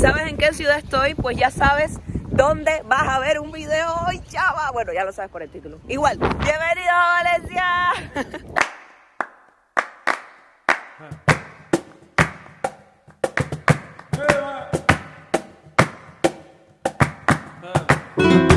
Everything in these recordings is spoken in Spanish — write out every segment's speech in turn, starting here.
sabes en qué ciudad estoy, pues ya sabes dónde vas a ver un video hoy, chava. Bueno, ya lo sabes por el título. Igual, bienvenido Valencia.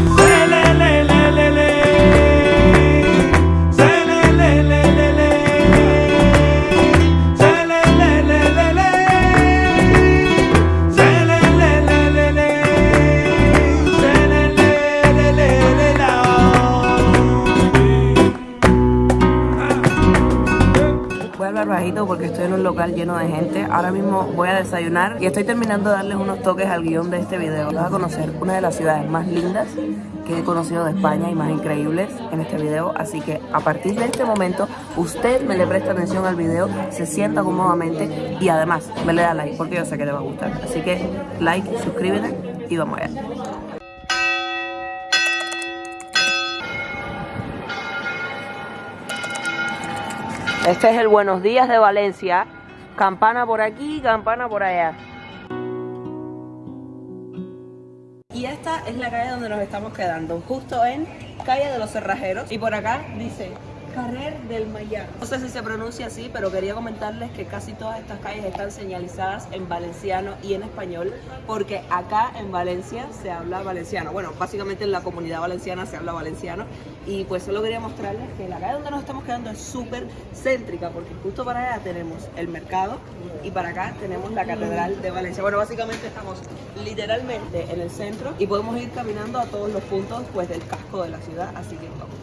porque estoy en un local lleno de gente. Ahora mismo voy a desayunar y estoy terminando de darles unos toques al guion de este video. Vas a conocer una de las ciudades más lindas que he conocido de España y más increíbles en este video. Así que a partir de este momento, usted me le presta atención al video, se sienta cómodamente y además me le da like porque yo sé que le va a gustar. Así que like, suscríbete y vamos allá. Este es el Buenos Días de Valencia. Campana por aquí, campana por allá. Y esta es la calle donde nos estamos quedando, justo en Calle de los Cerrajeros. Y por acá dice Carrer del Mayar. No sé si se pronuncia así, pero quería comentarles que casi todas estas calles están señalizadas en valenciano y en español, porque acá en Valencia se habla valenciano. Bueno, básicamente en la comunidad valenciana se habla valenciano. Y pues solo quería mostrarles que la calle donde nos estamos quedando es súper céntrica, porque justo para allá tenemos el mercado y para acá tenemos la Catedral de Valencia. Bueno, básicamente estamos literalmente en el centro y podemos ir caminando a todos los puntos pues del casco de la ciudad, así que vamos.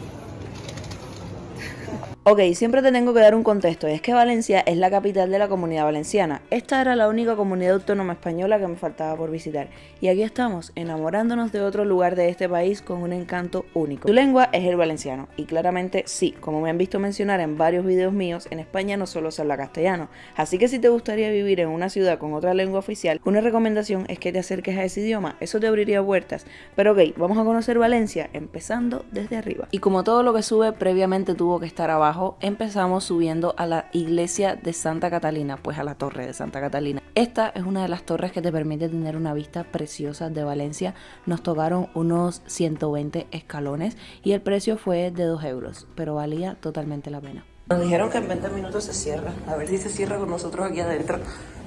Ok, siempre te tengo que dar un contexto, es que Valencia es la capital de la comunidad valenciana. Esta era la única comunidad autónoma española que me faltaba por visitar. Y aquí estamos, enamorándonos de otro lugar de este país con un encanto único. Su lengua es el valenciano, y claramente sí, como me han visto mencionar en varios videos míos, en España no solo se habla castellano. Así que si te gustaría vivir en una ciudad con otra lengua oficial, una recomendación es que te acerques a ese idioma, eso te abriría puertas. Pero ok, vamos a conocer Valencia, empezando desde arriba. Y como todo lo que sube previamente tuvo que estar abajo, empezamos subiendo a la iglesia de Santa Catalina, pues a la torre de Santa Catalina. Esta es una de las torres que te permite tener una vista preciosa de Valencia. Nos tocaron unos 120 escalones y el precio fue de 2 euros, pero valía totalmente la pena. Nos dijeron que en 20 minutos se cierra. A ver si se cierra con nosotros aquí adentro.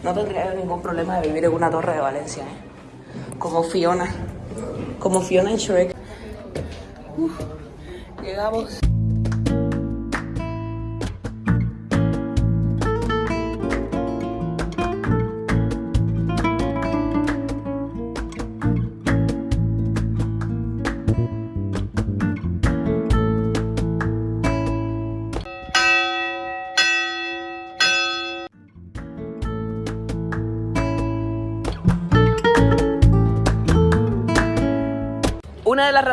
No tendría ningún problema de vivir en una torre de Valencia, ¿eh? Como Fiona. Como Fiona en Shrek. llegamos.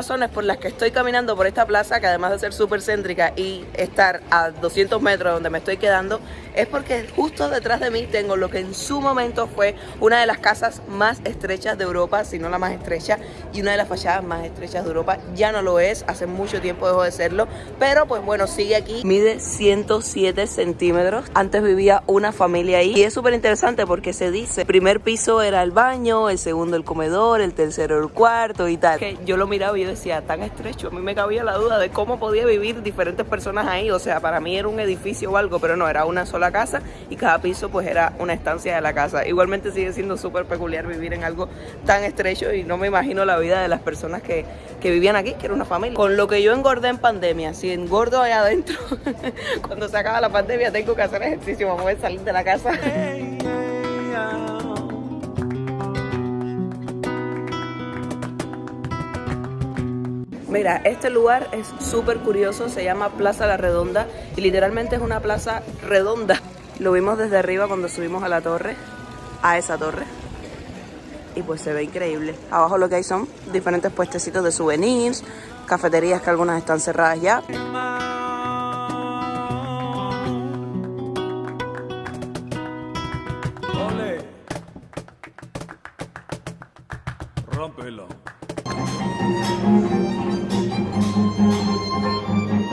Razones por las que estoy caminando por esta plaza, que además de ser súper céntrica y estar a 200 metros donde me estoy quedando, es porque justo detrás de mí tengo lo que en su momento fue una de las casas más estrechas de Europa, si no la más estrecha, y una de las fachadas más estrechas de Europa. Ya no lo es, hace mucho tiempo dejó de serlo, pero pues bueno, sigue aquí. Mide 107 centímetros. Antes vivía una familia ahí y es súper interesante porque se dice, primer piso era el baño, el segundo el comedor, el tercero el cuarto y tal. Que yo lo miraba y yo decía, tan estrecho, a mí me cabía la duda de cómo podía vivir diferentes personas ahí, o sea, para mí era un edificio o algo, pero no, era una sola casa y cada piso pues era una estancia de la casa. Igualmente sigue siendo súper peculiar vivir en algo tan estrecho y no me imagino la vida de las personas que, que vivían aquí, que era una familia. Con lo que yo engordé en pandemia, si engordo allá adentro, cuando se acaba la pandemia tengo que hacer ejercicio, vamos a salir de la casa. Mira, este lugar es súper curioso, se llama Plaza La Redonda y literalmente es una plaza redonda. Lo vimos desde arriba cuando subimos a la torre, a esa torre. Y pues se ve increíble. Abajo lo que hay son diferentes puestecitos de souvenirs, cafeterías que algunas están cerradas ya.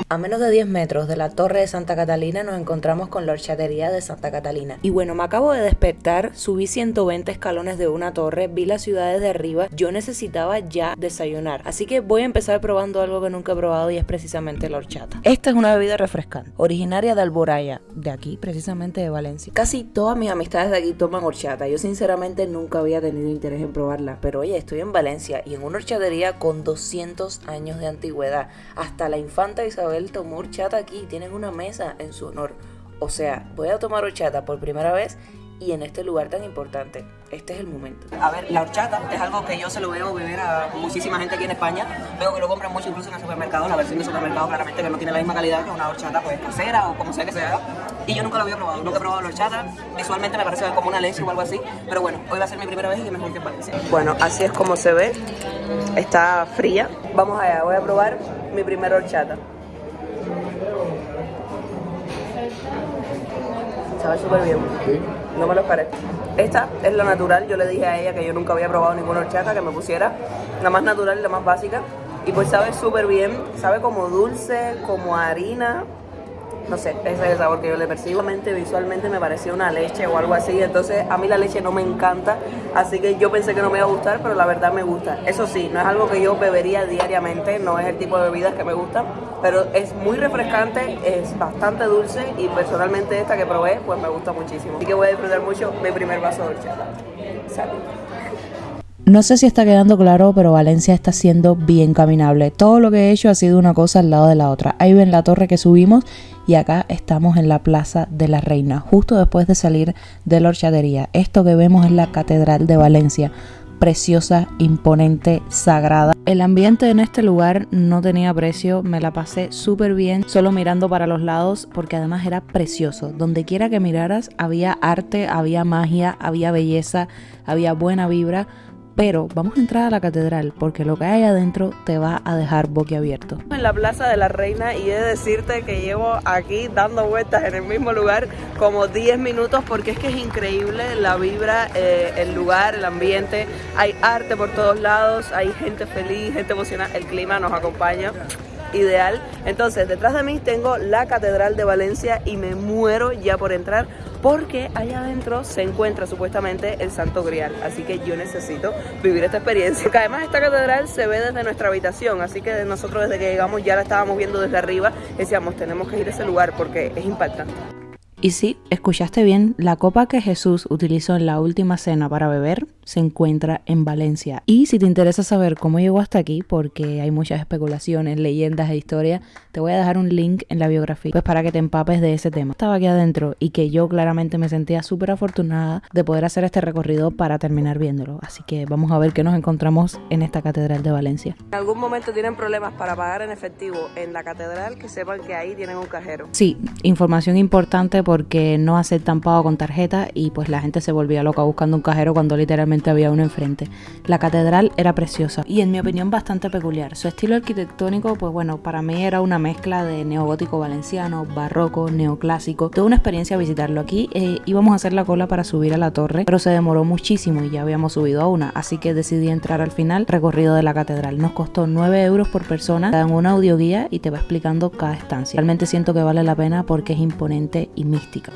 A menos de 10 metros de la Torre de Santa Catalina nos encontramos con la horchatería de Santa Catalina. Y bueno, me acabo de despertar, subí 120 escalones de una torre, vi las ciudades de arriba, yo necesitaba ya desayunar. Así que voy a empezar probando algo que nunca he probado y es precisamente la horchata. Esta es una bebida refrescante, originaria de Alboraya, de aquí, precisamente de Valencia. Casi todas mis amistades de aquí toman horchata. Yo sinceramente nunca había tenido interés en probarla, pero oye, estoy en Valencia y en una horchatería con 200 años de antigüedad. Hasta la infanta Isabel tomó horchata aquí, tienen una mesa en su honor. O sea, voy a tomar horchata por primera vez y en este lugar tan importante. Este es el momento. A ver, la horchata es algo que yo se lo veo beber a muchísima gente aquí en España. Veo que lo compran mucho incluso en el supermercado. La versión de supermercado claramente que no tiene la misma calidad que una horchata pues casera o como sea que sea. Y yo nunca lo había probado, nunca he probado la horchata. Visualmente me parece como una leche o algo así. Pero bueno, hoy va a ser mi primera vez y que mejor que Valencia. Bueno, así es como se ve. Está fría. Vamos allá, voy a probar mi primera horchata. Sabe súper bien. No me lo esperé. Esta es la natural. Yo le dije a ella que yo nunca había probado ninguna horchata, que me pusiera la más natural y la más básica. Y pues sabe súper bien. Sabe como dulce, como harina no sé, ese es el sabor que yo le percibo. Visualmente me parecía una leche o algo así, entonces a mí la leche no me encanta, así que yo pensé que no me iba a gustar, pero la verdad me gusta. Eso sí, no es algo que yo bebería diariamente, no es el tipo de bebidas que me gustan, pero es muy refrescante, es bastante dulce y personalmente esta que probé, pues me gusta muchísimo. Así que voy a disfrutar mucho mi primer vaso de horchata. Salud. No sé si está quedando claro, pero Valencia está siendo bien caminable. Todo lo que he hecho ha sido una cosa al lado de la otra. Ahí ven la torre que subimos y acá estamos en la Plaza de la Reina, justo después de salir de la horchadería. Esto que vemos es la Catedral de Valencia, preciosa, imponente, sagrada. El ambiente en este lugar no tenía precio, me la pasé súper bien, solo mirando para los lados, porque además era precioso. Donde quiera que miraras había arte, había magia, había belleza, había buena vibra pero vamos a entrar a la catedral porque lo que hay adentro te va a dejar boquiabierto. En la Plaza de la Reina y he de decirte que llevo aquí dando vueltas en el mismo lugar como 10 minutos porque es que es increíble la vibra, eh, el lugar, el ambiente. Hay arte por todos lados, hay gente feliz, gente emocionada, el clima nos acompaña ideal. Entonces, detrás de mí tengo la Catedral de Valencia y me muero ya por entrar porque allá adentro se encuentra supuestamente el Santo Grial, así que yo necesito vivir esta experiencia. Además esta catedral se ve desde nuestra habitación, así que nosotros desde que llegamos ya la estábamos viendo desde arriba, decíamos tenemos que ir a ese lugar porque es impactante. Y sí, escuchaste bien, la copa que Jesús utilizó en la última cena para beber se encuentra en Valencia. Y si te interesa saber cómo llegó hasta aquí, porque hay muchas especulaciones, leyendas e historias, te voy a dejar un link en la biografía, pues para que te empapes de ese tema. Estaba aquí adentro y que yo claramente me sentía súper afortunada de poder hacer este recorrido para terminar viéndolo. Así que vamos a ver qué nos encontramos en esta catedral de Valencia. En algún momento tienen problemas para pagar en efectivo en la catedral, que sepan que ahí tienen un cajero. Sí, información importante porque no aceptan pago con tarjeta y pues la gente se volvía loca buscando un cajero cuando literalmente había uno enfrente. La catedral era preciosa y en mi opinión bastante peculiar. Su estilo arquitectónico pues bueno, para mí era una mezcla de neogótico valenciano, barroco, neoclásico. Toda una experiencia visitarlo aquí. Eh, íbamos a hacer la cola para subir a la torre, pero se demoró muchísimo y ya habíamos subido a una, así que decidí entrar al final recorrido de la catedral. Nos costó 9 euros por persona, te dan una audioguía y te va explicando cada estancia. Realmente siento que vale la pena porque es imponente y mística.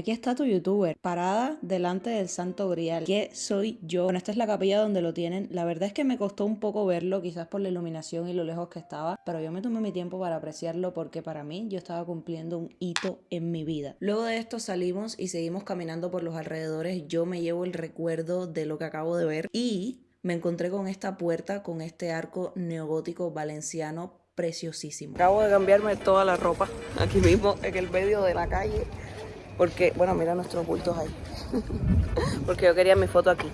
Aquí está tu youtuber, parada delante del Santo Grial. ¿Qué soy yo? Bueno, esta es la capilla donde lo tienen. La verdad es que me costó un poco verlo, quizás por la iluminación y lo lejos que estaba, pero yo me tomé mi tiempo para apreciarlo porque para mí yo estaba cumpliendo un hito en mi vida. Luego de esto salimos y seguimos caminando por los alrededores. Yo me llevo el recuerdo de lo que acabo de ver y me encontré con esta puerta, con este arco neogótico valenciano preciosísimo. Acabo de cambiarme toda la ropa aquí mismo, en el medio de la calle. Porque, bueno, mira nuestros bultos ahí. Porque yo quería mi foto aquí.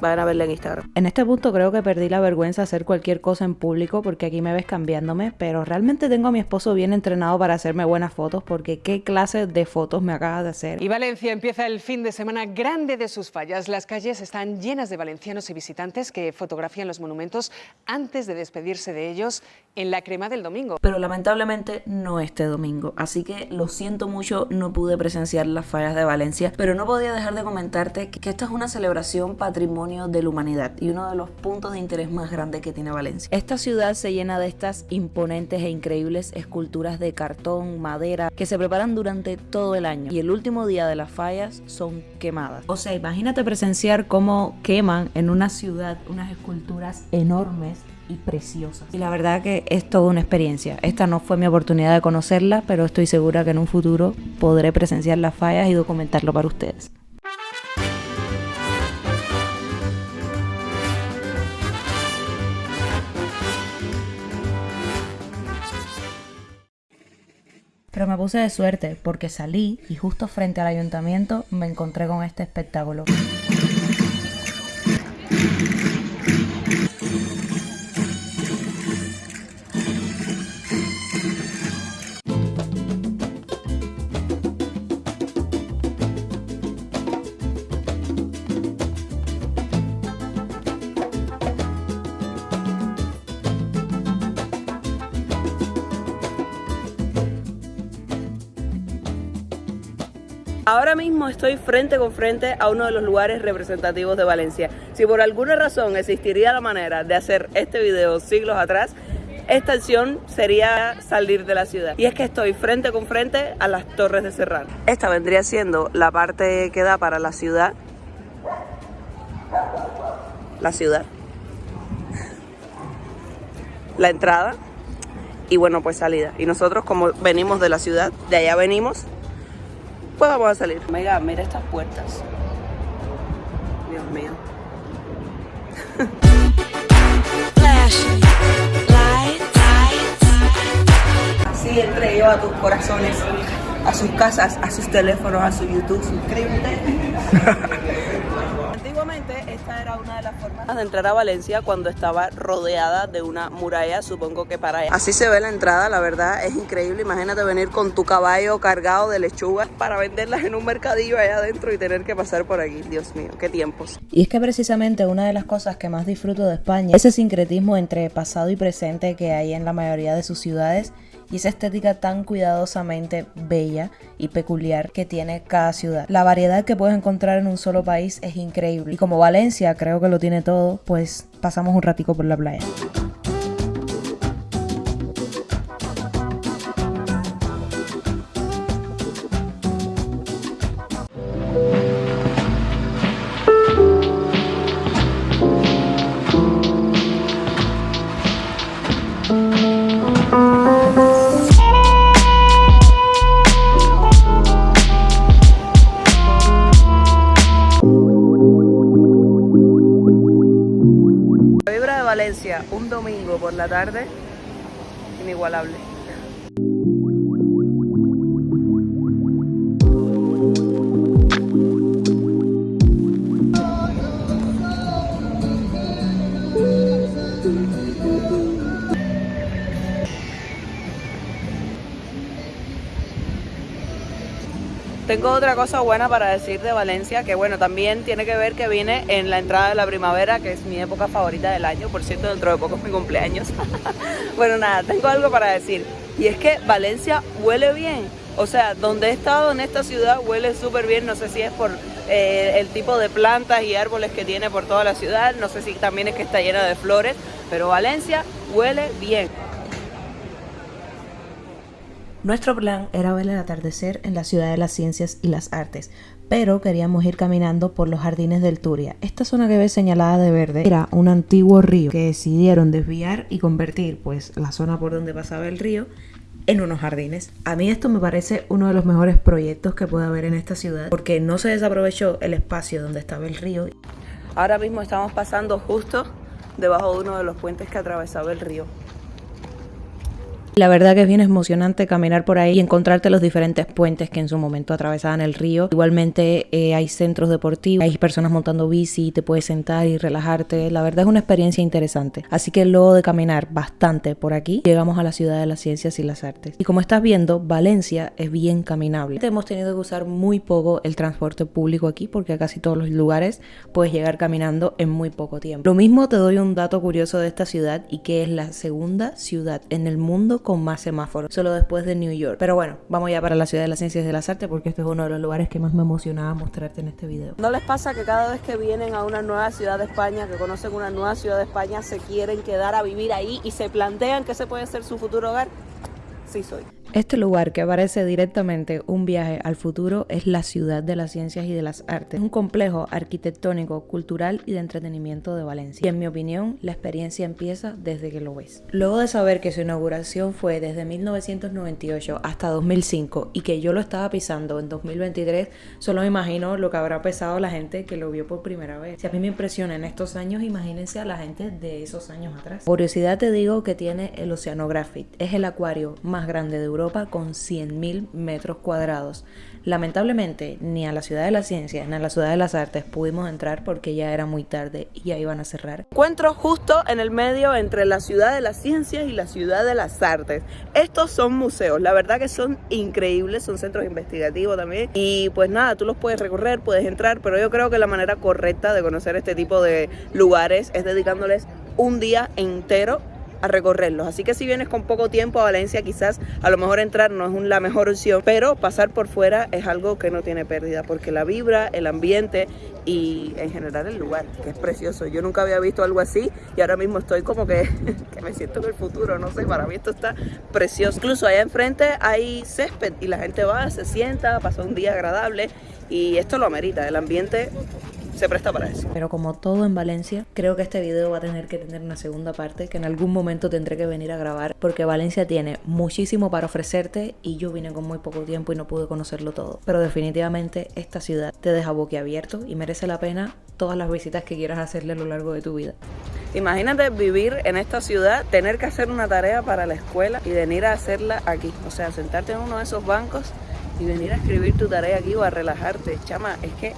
Vayan a verla en Instagram. En este punto creo que perdí la vergüenza de hacer cualquier cosa en público porque aquí me ves cambiándome, pero realmente tengo a mi esposo bien entrenado para hacerme buenas fotos porque qué clase de fotos me acaba de hacer. Y Valencia empieza el fin de semana grande de sus fallas. Las calles están llenas de valencianos y visitantes que fotografían los monumentos antes de despedirse de ellos en la crema del domingo. Pero lamentablemente no este domingo, así que lo siento mucho, no pude presenciar las fallas de Valencia, pero no podía dejar de comentarte que esta es una celebración patrimonio de la humanidad y uno de los puntos de interés más grandes que tiene Valencia. Esta ciudad se llena de estas imponentes e increíbles esculturas de cartón, madera, que se preparan durante todo el año y el último día de las fallas son quemadas. O sea, imagínate presenciar cómo queman en una ciudad unas esculturas enormes y preciosas. Y la verdad que es toda una experiencia. Esta no fue mi oportunidad de conocerla, pero estoy segura que en un futuro podré presenciar las fallas y documentarlo para ustedes. Pero me puse de suerte porque salí y justo frente al ayuntamiento me encontré con este espectáculo. Frente con frente a uno de los lugares representativos de Valencia. Si por alguna razón existiría la manera de hacer este video siglos atrás, esta acción sería salir de la ciudad. Y es que estoy frente con frente a las Torres de Serrano. Esta vendría siendo la parte que da para la ciudad. La ciudad. La entrada. Y bueno, pues salida. Y nosotros como venimos de la ciudad, de allá venimos, pues vamos a salir. Mega, mira estas puertas. Dios mío. Así entré yo a tus corazones, a sus casas, a sus teléfonos, a su YouTube. Suscríbete. Una de las formas de entrar a Valencia cuando estaba rodeada de una muralla, supongo que para allá. Así se ve la entrada, la verdad es increíble. Imagínate venir con tu caballo cargado de lechugas para venderlas en un mercadillo allá adentro y tener que pasar por aquí. Dios mío, qué tiempos. Y es que precisamente una de las cosas que más disfruto de España es ese sincretismo entre pasado y presente que hay en la mayoría de sus ciudades y esa estética tan cuidadosamente bella y peculiar que tiene cada ciudad. La variedad que puedes encontrar en un solo país es increíble y como Valencia creo que lo tiene todo, pues pasamos un ratico por la playa. La tarde, inigualable. Tengo otra cosa buena para decir de Valencia, que bueno, también tiene que ver que viene en la entrada de la primavera, que es mi época favorita del año, por cierto, dentro de poco es mi cumpleaños. bueno, nada, tengo algo para decir, y es que Valencia huele bien. O sea, donde he estado en esta ciudad huele súper bien, no sé si es por eh, el tipo de plantas y árboles que tiene por toda la ciudad, no sé si también es que está llena de flores, pero Valencia huele bien. Nuestro plan era ver el atardecer en la ciudad de las ciencias y las artes, pero queríamos ir caminando por los jardines del Turia. Esta zona que ves señalada de verde era un antiguo río que decidieron desviar y convertir pues la zona por donde pasaba el río en unos jardines. A mí esto me parece uno de los mejores proyectos que puede haber en esta ciudad porque no se desaprovechó el espacio donde estaba el río. Ahora mismo estamos pasando justo debajo de uno de los puentes que atravesaba el río. La verdad que es bien emocionante caminar por ahí y encontrarte los diferentes puentes que en su momento atravesaban el río. Igualmente eh, hay centros deportivos, hay personas montando bici, te puedes sentar y relajarte. La verdad es una experiencia interesante. Así que luego de caminar bastante por aquí, llegamos a la ciudad de las ciencias y las artes. Y como estás viendo, Valencia es bien caminable. Hemos tenido que usar muy poco el transporte público aquí porque a casi todos los lugares puedes llegar caminando en muy poco tiempo. Lo mismo te doy un dato curioso de esta ciudad y que es la segunda ciudad en el mundo con más semáforos, solo después de New York. Pero bueno, vamos ya para la ciudad de las ciencias y de las artes porque este es uno de los lugares que más me emocionaba mostrarte en este video. ¿No les pasa que cada vez que vienen a una nueva ciudad de España, que conocen una nueva ciudad de España, se quieren quedar a vivir ahí y se plantean que ese puede ser su futuro hogar? Sí soy. Este lugar que parece directamente un viaje al futuro es la ciudad de las ciencias y de las artes. Es un complejo arquitectónico, cultural y de entretenimiento de Valencia. Y en mi opinión, la experiencia empieza desde que lo ves. Luego de saber que su inauguración fue desde 1998 hasta 2005 y que yo lo estaba pisando en 2023, solo me imagino lo que habrá pesado la gente que lo vio por primera vez. Si a mí me impresiona en estos años, imagínense a la gente de esos años atrás. Curiosidad te digo que tiene el Oceanographic. Es el acuario más grande de Europa Europa con 100.000 metros cuadrados. Lamentablemente, ni a la Ciudad de las Ciencias ni a la Ciudad de las Artes pudimos entrar porque ya era muy tarde y ya iban a cerrar. Encuentro justo en el medio entre la Ciudad de las Ciencias y la Ciudad de las Artes. Estos son museos, la verdad que son increíbles, son centros investigativos también. Y pues nada, tú los puedes recorrer, puedes entrar, pero yo creo que la manera correcta de conocer este tipo de lugares es dedicándoles un día entero a recorrerlos. Así que si vienes con poco tiempo a Valencia, quizás a lo mejor entrar no es la mejor opción, pero pasar por fuera es algo que no tiene pérdida, porque la vibra, el ambiente y en general el lugar, que es precioso. Yo nunca había visto algo así y ahora mismo estoy como que, que me siento en el futuro, no sé, para mí esto está precioso. Incluso allá enfrente hay césped y la gente va, se sienta, pasa un día agradable y esto lo amerita, el ambiente se presta para eso. Pero como todo en Valencia, creo que este video va a tener que tener una segunda parte que en algún momento tendré que venir a grabar porque Valencia tiene muchísimo para ofrecerte y yo vine con muy poco tiempo y no pude conocerlo todo. Pero definitivamente esta ciudad te deja boquiabierto y merece la pena todas las visitas que quieras hacerle a lo largo de tu vida. Imagínate vivir en esta ciudad, tener que hacer una tarea para la escuela y venir a hacerla aquí. O sea, sentarte en uno de esos bancos y venir a escribir tu tarea aquí o a relajarte. Chama, es que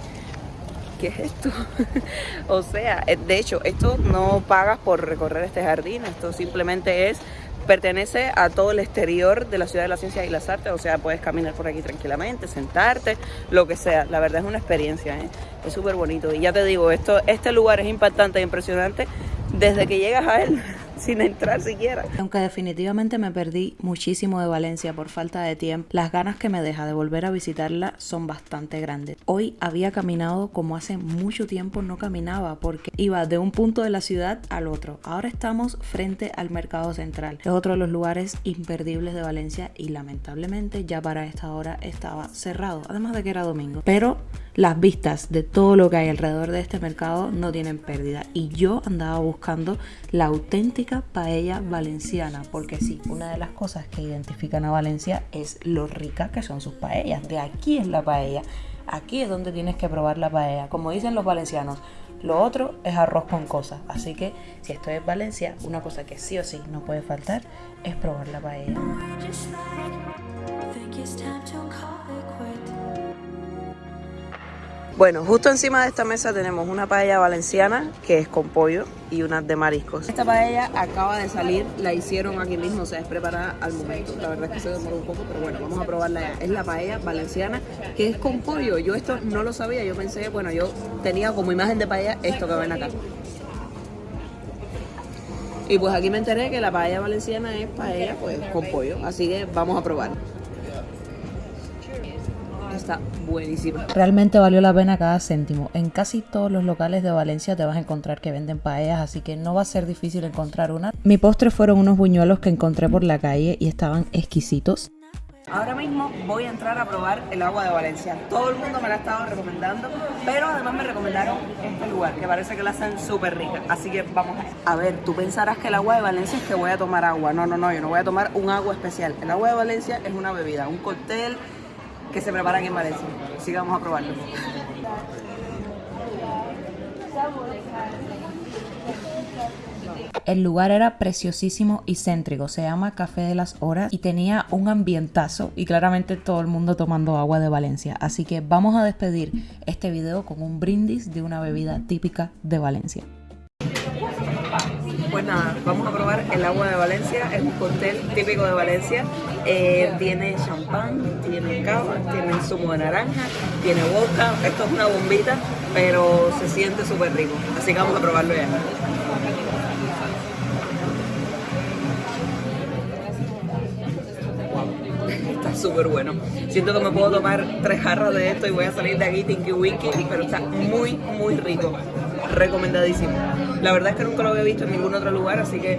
¿qué es esto? o sea, eh, de hecho, esto no pagas por recorrer este jardín, esto simplemente es pertenece a todo el exterior de la ciudad de las ciencias y las artes, o sea, puedes caminar por aquí tranquilamente, sentarte, lo que sea. La verdad es una experiencia, ¿eh? es súper bonito. Y ya te digo, esto, este lugar es impactante e impresionante desde que llegas a él sin entrar siquiera. Aunque definitivamente me perdí muchísimo de Valencia por falta de tiempo, las ganas que me deja de volver a visitarla son bastante grandes. Hoy había caminado como hace mucho tiempo no caminaba porque iba de un punto de la ciudad al otro. Ahora estamos frente al mercado central. Es otro de los lugares imperdibles de Valencia y lamentablemente ya para esta hora estaba cerrado, además de que era domingo. Pero las vistas de todo lo que hay alrededor de este mercado no tienen pérdida y yo andaba buscando la auténtica paella valenciana porque sí, una de las cosas que identifican a Valencia es lo rica que son sus paellas, de aquí es la paella, aquí es donde tienes que probar la paella, como dicen los valencianos, lo otro es arroz con cosas. Así que si estoy en Valencia, una cosa que sí o sí no puede faltar es probar la paella. Bueno, justo encima de esta mesa tenemos una paella valenciana que es con pollo y una de mariscos. Esta paella acaba de salir, la hicieron aquí mismo, o sea, es preparada al momento. La verdad es que se demoró un poco, pero bueno, vamos a probarla ya. Es la paella valenciana que es con pollo. Yo esto no lo sabía, yo pensé, bueno, yo tenía como imagen de paella esto que ven acá. Y pues aquí me enteré que la paella valenciana es paella pues con pollo, así que vamos a probar está. Realmente valió la pena cada céntimo. En casi todos los locales de Valencia te vas a encontrar que venden paellas, así que no va a ser difícil encontrar una. Mi postre fueron unos buñuelos que encontré por la calle y estaban exquisitos. Ahora mismo voy a entrar a probar el agua de Valencia. Todo el mundo me la ha estado recomendando, pero además me recomendaron este lugar, que parece que la hacen súper rica. Así que vamos a... A ver, tú pensarás que el agua de Valencia es que voy a tomar agua. No, no, no, yo no voy a tomar un agua especial. El agua de Valencia es una bebida, un cóctel que se preparan en Valencia. Así que vamos a probarlo. El lugar era preciosísimo y céntrico, se llama Café de las Horas y tenía un ambientazo y claramente todo el mundo tomando agua de Valencia. Así que vamos a despedir este video con un brindis de una bebida típica de Valencia. Pues nada, vamos a probar el agua de Valencia, es un cóctel típico de Valencia. Eh, tiene champán, tiene cava, tiene zumo de naranja, tiene vodka. Esto es una bombita, pero se siente súper rico. Así que vamos a probarlo ya. Está súper bueno. Siento que me puedo tomar tres jarras de esto y voy a salir de aquí tinky winky, pero está muy, muy rico. Recomendadísimo. La verdad es que nunca lo había visto en ningún otro lugar, así que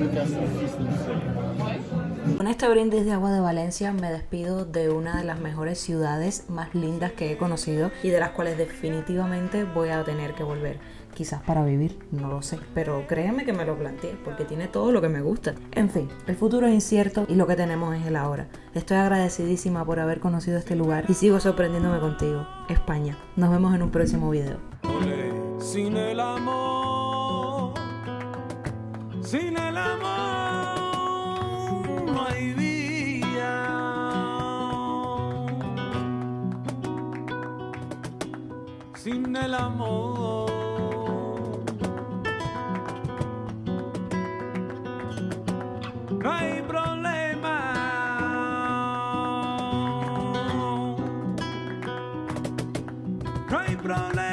Con este brindis de agua de Valencia me despido de una de las mejores ciudades más lindas que he conocido y de las cuales definitivamente voy a tener que volver. Quizás para vivir, no lo sé, pero créeme que me lo planteé porque tiene todo lo que me gusta. En fin, el futuro es incierto y lo que tenemos es el ahora. Estoy agradecidísima por haber conocido este lugar y sigo sorprendiéndome contigo, España. Nos vemos en un próximo video. Sin el amor, sin el amor no hay vida. Sin el amor. No hay problema. No hay problema.